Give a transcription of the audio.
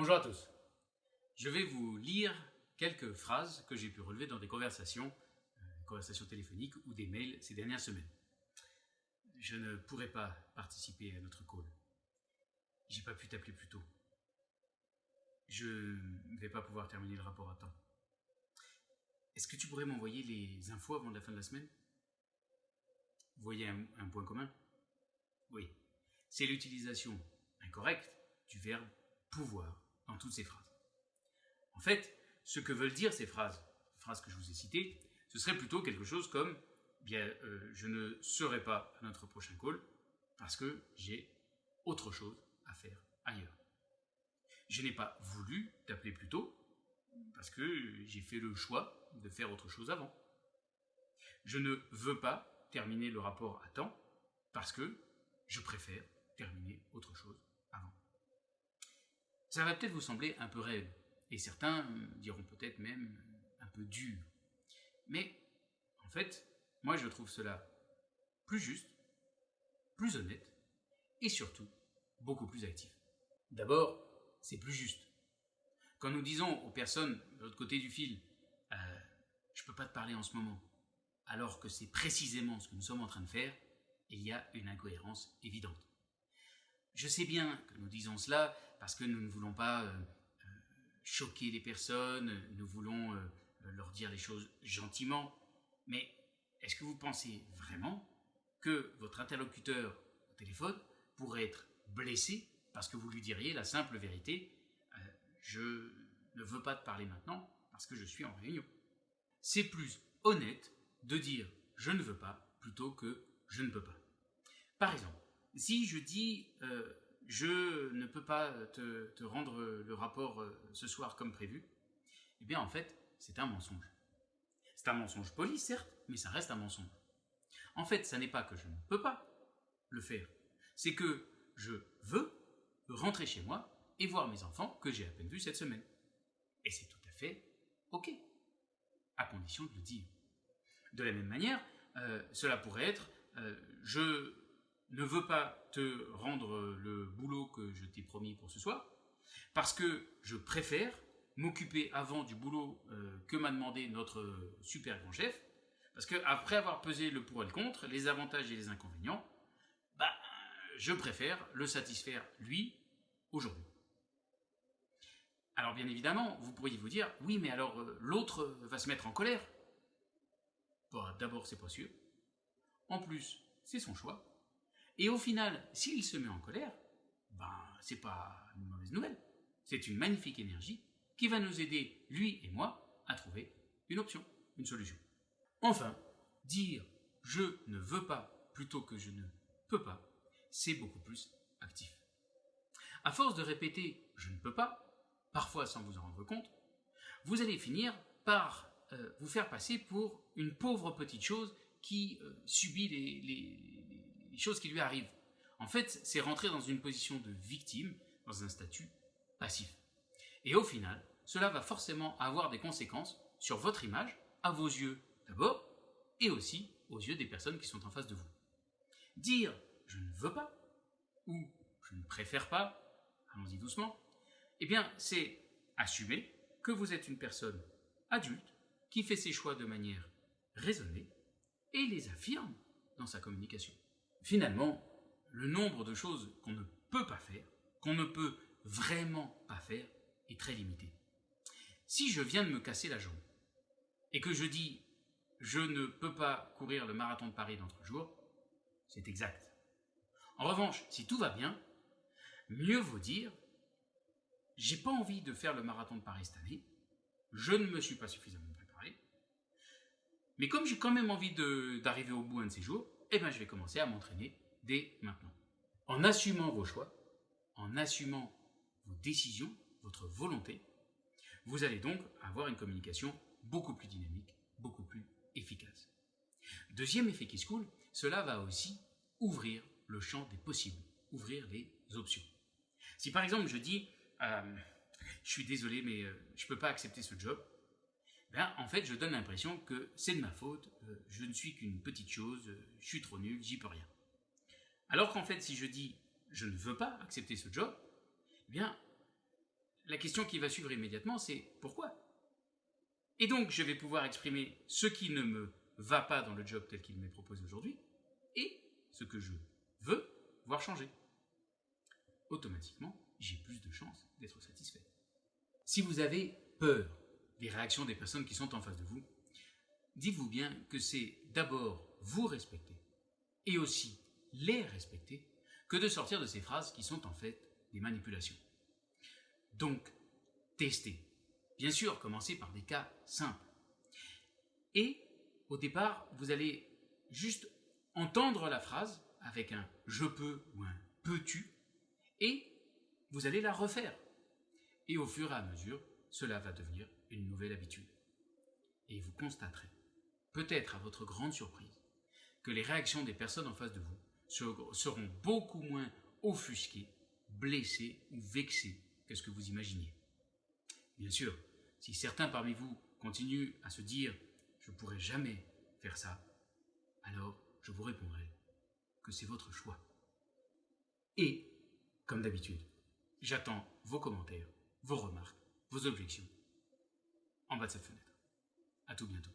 Bonjour à tous. Je vais vous lire quelques phrases que j'ai pu relever dans des conversations, euh, conversations téléphoniques ou des mails ces dernières semaines. Je ne pourrai pas participer à notre call. J'ai pas pu t'appeler plus tôt. Je ne vais pas pouvoir terminer le rapport à temps. Est-ce que tu pourrais m'envoyer les infos avant la fin de la semaine? Vous voyez un, un point commun? Oui. C'est l'utilisation incorrecte du verbe pouvoir toutes ces phrases. En fait, ce que veulent dire ces phrases, phrases que je vous ai citées, ce serait plutôt quelque chose comme bien, euh, je ne serai pas à notre prochain call parce que j'ai autre chose à faire ailleurs. Je n'ai pas voulu t'appeler plus tôt parce que j'ai fait le choix de faire autre chose avant. Je ne veux pas terminer le rapport à temps parce que je préfère terminer autre chose. Ça va peut-être vous sembler un peu raide, et certains diront peut-être même un peu dur. Mais en fait, moi je trouve cela plus juste, plus honnête, et surtout beaucoup plus actif. D'abord, c'est plus juste. Quand nous disons aux personnes de l'autre côté du fil, euh, je ne peux pas te parler en ce moment, alors que c'est précisément ce que nous sommes en train de faire, il y a une incohérence évidente. Je sais bien que nous disons cela parce que nous ne voulons pas euh, euh, choquer les personnes, nous voulons euh, leur dire les choses gentiment, mais est-ce que vous pensez vraiment que votre interlocuteur au téléphone pourrait être blessé parce que vous lui diriez la simple vérité je ne veux pas te parler maintenant parce que je suis en réunion? C'est plus honnête de dire je ne veux pas plutôt que je ne peux pas. Par exemple, si je dis euh, je ne peux pas te, rendre le rapport euh, ce soir comme prévu, eh bien en fait, c'est un mensonge. C'est un mensonge poli, certes, mais ça reste un mensonge. En fait, ça n'est pas que je ne peux pas le faire, c'est que je veux rentrer chez moi et voir mes enfants que j'ai à peine vus cette semaine. Et c'est tout à fait OK, à condition de le dire. De la même manière, euh, cela pourrait être je ne veux pas te rendre le boulot que je t'ai promis pour ce soir, parce que je préfère m'occuper avant du boulot euh, que m'a demandé notre super grand chef, parce qu'après avoir pesé le pour et le contre, les avantages et les inconvénients, bah, je préfère le satisfaire lui aujourd'hui. Alors bien évidemment, vous pourriez vous dire, oui mais alors euh, l'autre va se mettre en colère. Bah, D'abord c'est pas sûr. En plus, c'est son choix. Et au final, s'il se met en colère, ben, c'est pas une mauvaise nouvelle. C'est une magnifique énergie qui va nous aider, lui et moi, à trouver une option, une solution. Enfin, dire je ne veux pas plutôt que je ne peux pas, c'est beaucoup plus actif. À force de répéter je ne peux pas, parfois sans vous en rendre compte, vous allez finir par euh, vous faire passer pour une pauvre petite chose qui euh, subit les, choses qui lui arrivent. En fait, c'est rentrer dans une position de victime, dans un statut passif. Et au final, cela va forcément avoir des conséquences sur votre image, à vos yeux d'abord, et aussi aux yeux des personnes qui sont en face de vous. Dire je ne veux pas, ou je ne préfère pas, allons-y doucement, eh bien, c'est assumer que vous êtes une personne adulte qui fait ses choix de manière raisonnée et les affirme dans sa communication. Finalement, le nombre de choses qu'on ne peut pas faire, qu'on ne peut vraiment pas faire, est très limité. Si je viens de me casser la jambe et que je dis je ne peux pas courir le marathon de Paris dans trois jours, c'est exact. En revanche, si tout va bien, mieux vaut dire j'ai pas envie de faire le marathon de Paris cette année, je ne me suis pas suffisamment préparé, mais comme j'ai quand même envie d'arriver au bout un de ces jours, eh bien, je vais commencer à m'entraîner dès maintenant. En assumant vos choix, en assumant vos décisions, votre volonté, vous allez donc avoir une communication beaucoup plus dynamique, beaucoup plus efficace. Deuxième effet qui se coule, cela va aussi ouvrir le champ des possibles, ouvrir les options. Si par exemple je dis, euh, je suis désolé mais euh, je ne peux pas accepter ce job, ben, en fait, je donne l'impression que c'est de ma faute, euh, je ne suis qu'une petite chose, euh, je suis trop nul, j'y peux rien. Alors qu'en fait, si je dis je ne veux pas accepter ce job, eh bien, la question qui va suivre immédiatement, c'est pourquoi? Et donc, je vais pouvoir exprimer ce qui ne me va pas dans le job tel qu'il m'est proposé aujourd'hui et ce que je veux voir changer. Automatiquement, j'ai plus de chances d'être satisfait. Si vous avez peur des réactions des personnes qui sont en face de vous, dites-vous bien que c'est d'abord vous respecter et aussi les respecter que de sortir de ces phrases qui sont en fait des manipulations. Donc, testez. Bien sûr, commencez par des cas simples. Et au départ, vous allez juste entendre la phrase avec un je peux ou un peux-tu et vous allez la refaire. Et au fur et à mesure, cela va devenir une nouvelle habitude. Et vous constaterez, peut-être à votre grande surprise, que les réactions des personnes en face de vous seront beaucoup moins offusquées, blessées ou vexées que ce que vous imaginiez. Bien sûr, si certains parmi vous continuent à se dire je ne pourrai jamais faire ça, alors je vous répondrai que c'est votre choix. Et, comme d'habitude, j'attends vos commentaires, vos remarques, vos objections en bas de cette fenêtre. À tout bientôt.